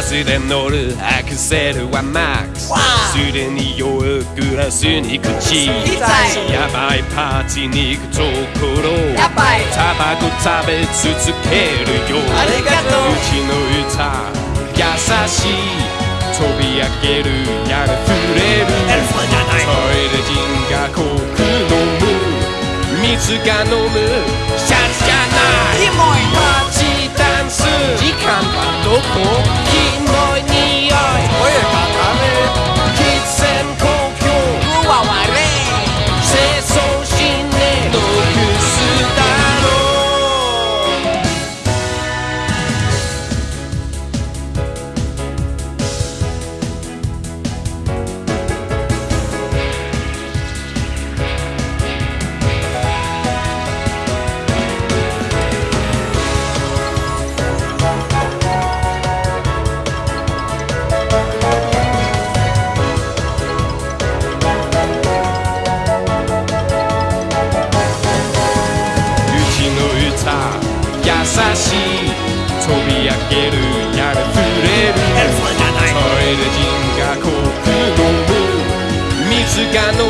ガスで乗るアクセルはマックス。すでに酔うグラスに口。やばいパーティーに行くところ。タバコ食べ続けるよ。ありがとう。うちの歌優しい。飛び上げるやが触れる。トイレ人がコーク飲む。水が飲む。シャツじゃない。パーチーダンス。時間はどこ？君優しい。飛び上げるやる触れる。それで人が濃く飲む水がの